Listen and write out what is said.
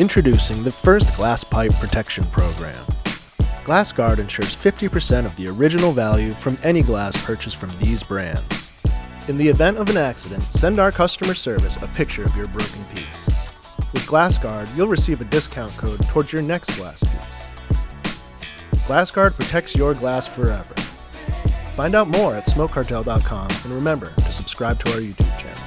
Introducing the first glass pipe protection program. GlassGuard ensures 50% of the original value from any glass purchased from these brands. In the event of an accident, send our customer service a picture of your broken piece. With GlassGuard, you'll receive a discount code towards your next glass piece. GlassGuard protects your glass forever. Find out more at smokecartel.com and remember to subscribe to our YouTube channel.